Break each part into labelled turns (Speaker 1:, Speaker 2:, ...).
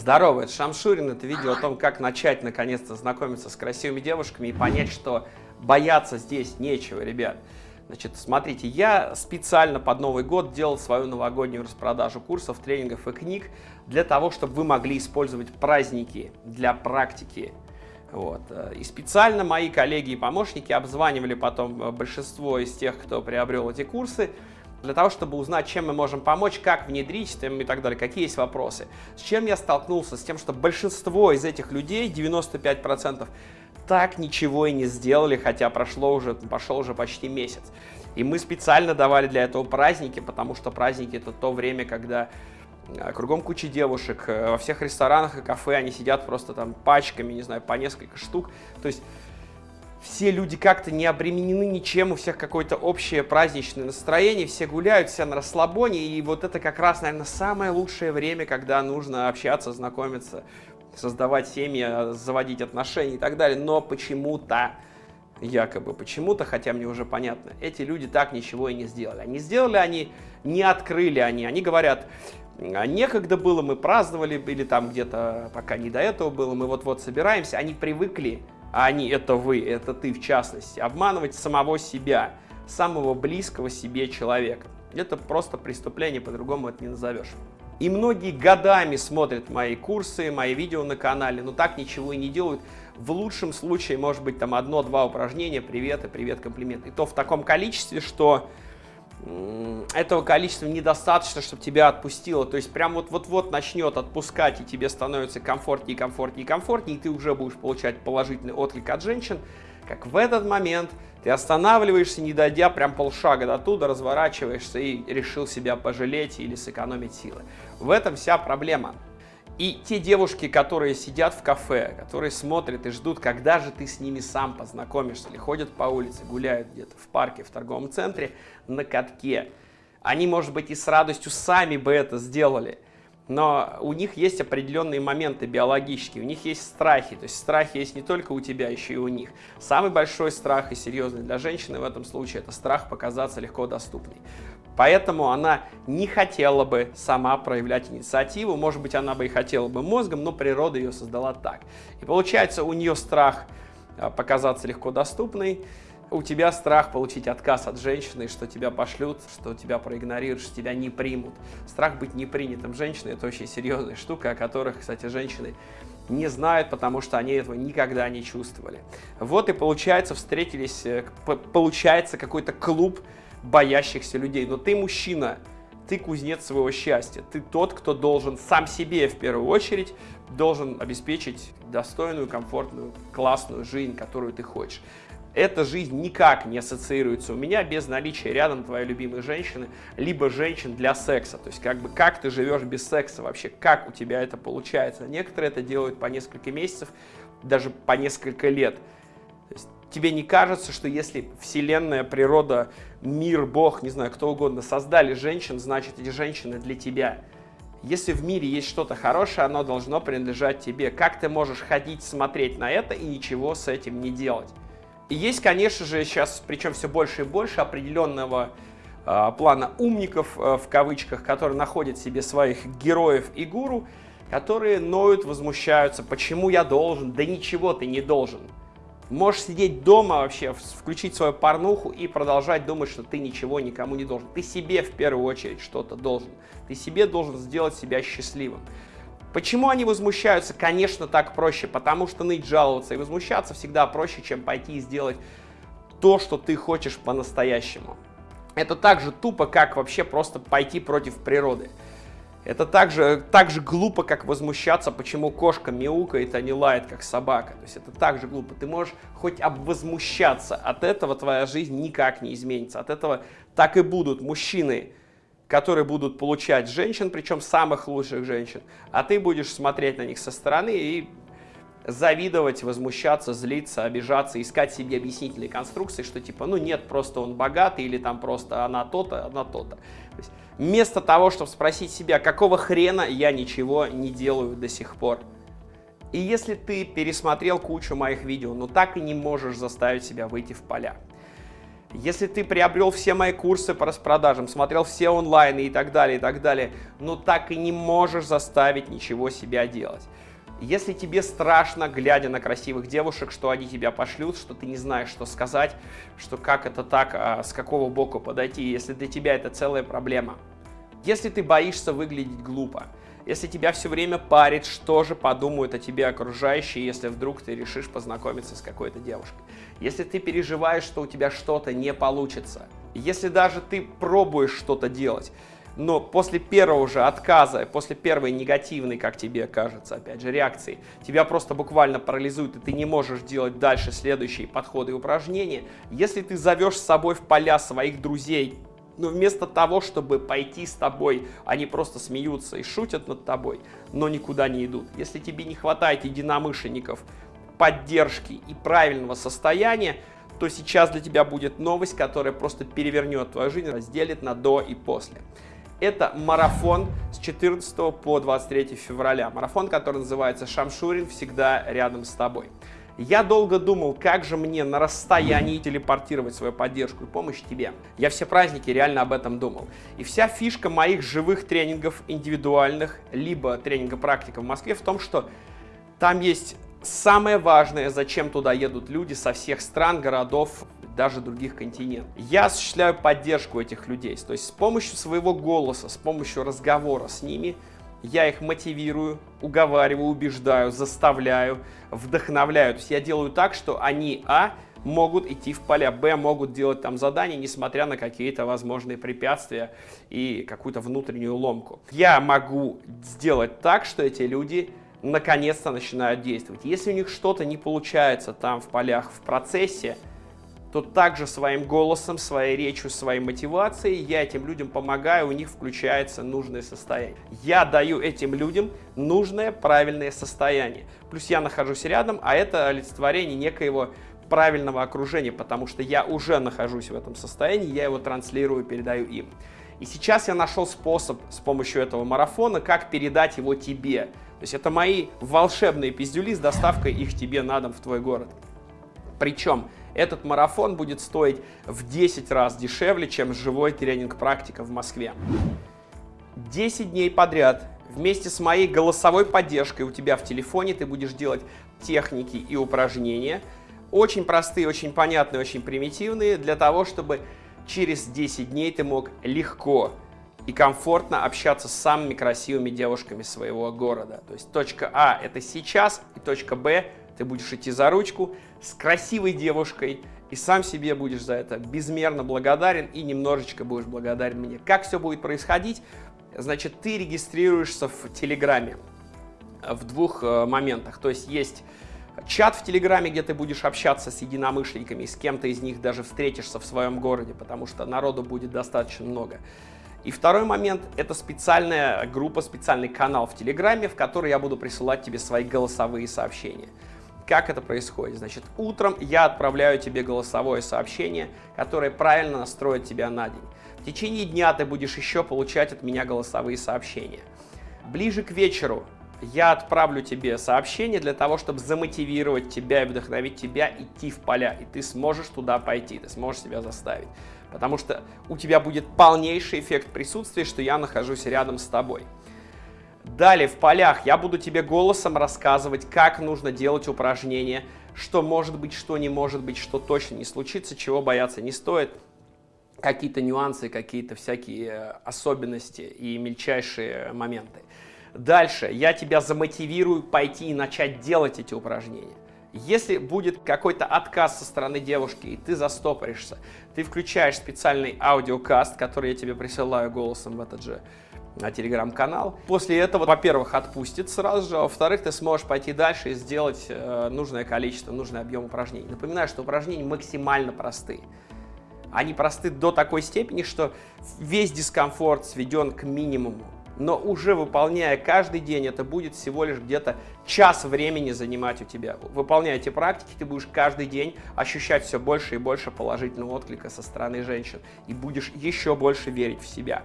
Speaker 1: Здорово, это Шамшурин, это видео о том, как начать наконец-то знакомиться с красивыми девушками и понять, что бояться здесь нечего, ребят. Значит, смотрите, я специально под Новый год делал свою новогоднюю распродажу курсов, тренингов и книг для того, чтобы вы могли использовать праздники для практики. Вот. И специально мои коллеги и помощники обзванивали потом большинство из тех, кто приобрел эти курсы, для того, чтобы узнать, чем мы можем помочь, как внедрить и так далее, какие есть вопросы. С чем я столкнулся? С тем, что большинство из этих людей, 95%, так ничего и не сделали, хотя прошло уже, пошел уже почти месяц. И мы специально давали для этого праздники, потому что праздники это то время, когда э, кругом куча девушек, э, во всех ресторанах и кафе они сидят просто там пачками, не знаю, по несколько штук. То есть все люди как-то не обременены ничем, у всех какое-то общее праздничное настроение, все гуляют, все на расслабоне, и вот это как раз, наверное, самое лучшее время, когда нужно общаться, знакомиться, создавать семьи, заводить отношения и так далее, но почему-то, якобы почему-то, хотя мне уже понятно, эти люди так ничего и не сделали. Они сделали, они не открыли они, они говорят, а некогда было, мы праздновали, или там где-то пока не до этого было, мы вот-вот собираемся, они привыкли а они это вы, это ты в частности, обманывать самого себя, самого близкого себе человека. Это просто преступление, по-другому это не назовешь. И многие годами смотрят мои курсы, мои видео на канале, но так ничего и не делают. В лучшем случае, может быть, там одно-два упражнения, привет и привет, комплимент. И то в таком количестве, что этого количества недостаточно, чтобы тебя отпустило. То есть прям вот-вот-вот начнет отпускать, и тебе становится комфортнее, комфортнее, комфортнее, и ты уже будешь получать положительный отклик от женщин, как в этот момент ты останавливаешься, не дойдя прям полшага до туда, разворачиваешься и решил себя пожалеть или сэкономить силы. В этом вся проблема. И те девушки, которые сидят в кафе, которые смотрят и ждут, когда же ты с ними сам познакомишься, или ходят по улице, гуляют где-то в парке, в торговом центре, на катке, они, может быть, и с радостью сами бы это сделали, но у них есть определенные моменты биологические, у них есть страхи, то есть страхи есть не только у тебя, еще и у них. Самый большой страх и серьезный для женщины в этом случае – это страх показаться легко доступной. Поэтому она не хотела бы сама проявлять инициативу, может быть, она бы и хотела бы мозгом, но природа ее создала так. И получается, у нее страх а, показаться легко доступной, у тебя страх получить отказ от женщины, что тебя пошлют, что тебя проигнорируют, что тебя не примут. Страх быть не принятым женщиной – это очень серьезная штука, о которых, кстати, женщины не знают, потому что они этого никогда не чувствовали. Вот и получается, встретились, э, получается какой-то клуб боящихся людей. Но ты мужчина, ты кузнец своего счастья. Ты тот, кто должен сам себе в первую очередь должен обеспечить достойную, комфортную, классную жизнь, которую ты хочешь. Эта жизнь никак не ассоциируется у меня без наличия рядом твоей любимой женщины, либо женщин для секса. То есть, как бы, как ты живешь без секса вообще, как у тебя это получается. Некоторые это делают по несколько месяцев, даже по несколько лет. Тебе не кажется, что если Вселенная, природа, мир, Бог, не знаю, кто угодно создали женщин, значит эти женщины для тебя? Если в мире есть что-то хорошее, оно должно принадлежать тебе. Как ты можешь ходить, смотреть на это и ничего с этим не делать? И есть, конечно же, сейчас, причем все больше и больше, определенного э, плана умников, э, в кавычках, которые находят себе своих героев и гуру, которые ноют, возмущаются, почему я должен, да ничего ты не должен. Можешь сидеть дома вообще, включить свою порнуху и продолжать думать, что ты ничего никому не должен. Ты себе в первую очередь что-то должен. Ты себе должен сделать себя счастливым. Почему они возмущаются? Конечно, так проще, потому что ныть, жаловаться и возмущаться всегда проще, чем пойти и сделать то, что ты хочешь по-настоящему. Это так же тупо, как вообще просто пойти против природы. Это так же, так же глупо, как возмущаться, почему кошка мяукает, а не лает, как собака. То есть это так же глупо. Ты можешь хоть обвозмущаться, от этого твоя жизнь никак не изменится. От этого так и будут мужчины, которые будут получать женщин, причем самых лучших женщин, а ты будешь смотреть на них со стороны и завидовать, возмущаться, злиться, обижаться, искать себе объяснительные конструкции, что типа, ну нет, просто он богатый, или там просто она то-то, она то-то. То вместо того, чтобы спросить себя, какого хрена я ничего не делаю до сих пор. И если ты пересмотрел кучу моих видео, но так и не можешь заставить себя выйти в поля, Если ты приобрел все мои курсы по распродажам, смотрел все онлайны и так далее, и так далее, но так и не можешь заставить ничего себя делать. Если тебе страшно, глядя на красивых девушек, что они тебя пошлют, что ты не знаешь, что сказать, что как это так, а с какого боку подойти, если для тебя это целая проблема. Если ты боишься выглядеть глупо, если тебя все время парит, что же подумают о тебе окружающие, если вдруг ты решишь познакомиться с какой-то девушкой. Если ты переживаешь, что у тебя что-то не получится. Если даже ты пробуешь что-то делать, но после первого же отказа, после первой негативной, как тебе кажется, опять же, реакции, тебя просто буквально парализует, и ты не можешь делать дальше следующие подходы и упражнения. Если ты зовешь с собой в поля своих друзей, но вместо того, чтобы пойти с тобой, они просто смеются и шутят над тобой, но никуда не идут. Если тебе не хватает единомышленников, поддержки и правильного состояния, то сейчас для тебя будет новость, которая просто перевернет твою жизнь, разделит на до и после. Это марафон с 14 по 23 февраля. Марафон, который называется «Шамшурин всегда рядом с тобой». Я долго думал, как же мне на расстоянии телепортировать свою поддержку и помощь тебе. Я все праздники реально об этом думал. И вся фишка моих живых тренингов индивидуальных, либо тренинга практика в Москве в том, что там есть самое важное, зачем туда едут люди со всех стран, городов, даже других континентов. Я осуществляю поддержку этих людей, то есть с помощью своего голоса, с помощью разговора с ними – я их мотивирую, уговариваю, убеждаю, заставляю, вдохновляю. То есть я делаю так, что они, а, могут идти в поля, б, могут делать там задания, несмотря на какие-то возможные препятствия и какую-то внутреннюю ломку. Я могу сделать так, что эти люди наконец-то начинают действовать. Если у них что-то не получается там в полях в процессе, то также своим голосом, своей речью, своей мотивацией я этим людям помогаю, у них включается нужное состояние. Я даю этим людям нужное, правильное состояние. Плюс я нахожусь рядом, а это олицетворение некоего правильного окружения, потому что я уже нахожусь в этом состоянии, я его транслирую, передаю им. И сейчас я нашел способ с помощью этого марафона, как передать его тебе. То есть это мои волшебные пиздюли с доставкой их тебе на дом в твой город. Причем этот марафон будет стоить в 10 раз дешевле, чем живой тренинг-практика в Москве. 10 дней подряд вместе с моей голосовой поддержкой у тебя в телефоне ты будешь делать техники и упражнения. Очень простые, очень понятные, очень примитивные, для того, чтобы через 10 дней ты мог легко и комфортно общаться с самыми красивыми девушками своего города. То есть точка А – это сейчас, и точка Б – ты будешь идти за ручку с красивой девушкой, и сам себе будешь за это безмерно благодарен и немножечко будешь благодарен мне. Как все будет происходить? Значит, ты регистрируешься в Телеграме в двух э, моментах. То есть есть чат в Телеграме, где ты будешь общаться с единомышленниками, с кем-то из них даже встретишься в своем городе, потому что народу будет достаточно много. И второй момент – это специальная группа, специальный канал в Телеграме, в который я буду присылать тебе свои голосовые сообщения. Как это происходит? Значит, утром я отправляю тебе голосовое сообщение, которое правильно настроит тебя на день. В течение дня ты будешь еще получать от меня голосовые сообщения. Ближе к вечеру я отправлю тебе сообщение для того, чтобы замотивировать тебя и вдохновить тебя идти в поля, и ты сможешь туда пойти, ты сможешь себя заставить. Потому что у тебя будет полнейший эффект присутствия, что я нахожусь рядом с тобой. Далее в полях я буду тебе голосом рассказывать, как нужно делать упражнения, что может быть, что не может быть, что точно не случится, чего бояться не стоит, какие-то нюансы, какие-то всякие э, особенности и мельчайшие моменты. Дальше я тебя замотивирую пойти и начать делать эти упражнения. Если будет какой-то отказ со стороны девушки, и ты застопоришься, ты включаешь специальный аудиокаст, который я тебе присылаю голосом в этот же на телеграм-канал. После этого, во-первых, отпустит сразу же, а во-вторых, ты сможешь пойти дальше и сделать э, нужное количество, нужный объем упражнений. Напоминаю, что упражнения максимально простые. Они просты до такой степени, что весь дискомфорт сведен к минимуму. Но уже выполняя каждый день, это будет всего лишь где-то час времени занимать у тебя. Выполняя эти практики, ты будешь каждый день ощущать все больше и больше положительного отклика со стороны женщин. И будешь еще больше верить в себя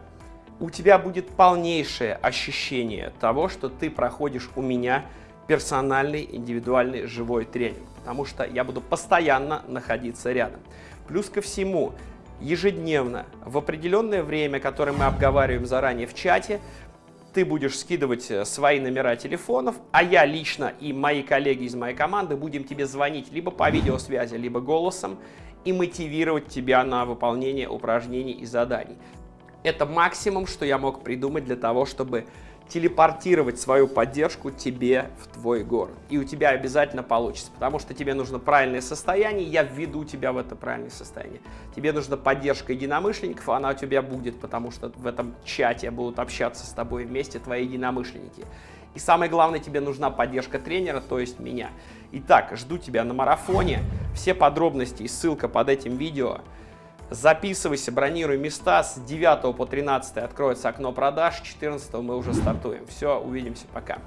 Speaker 1: у тебя будет полнейшее ощущение того, что ты проходишь у меня персональный, индивидуальный, живой тренинг, потому что я буду постоянно находиться рядом. Плюс ко всему, ежедневно, в определенное время, которое мы обговариваем заранее в чате, ты будешь скидывать э, свои номера телефонов, а я лично и мои коллеги из моей команды будем тебе звонить либо по видеосвязи, либо голосом и мотивировать тебя на выполнение упражнений и заданий. Это максимум, что я мог придумать для того, чтобы телепортировать свою поддержку тебе в твой город. И у тебя обязательно получится, потому что тебе нужно правильное состояние, я введу тебя в это правильное состояние. Тебе нужна поддержка единомышленников, она у тебя будет, потому что в этом чате будут общаться с тобой вместе твои единомышленники. И самое главное, тебе нужна поддержка тренера, то есть меня. Итак, жду тебя на марафоне. Все подробности и ссылка под этим видео. Записывайся, бронируй места. С 9 по 13 откроется окно продаж, 14 мы уже стартуем. Все, увидимся, пока.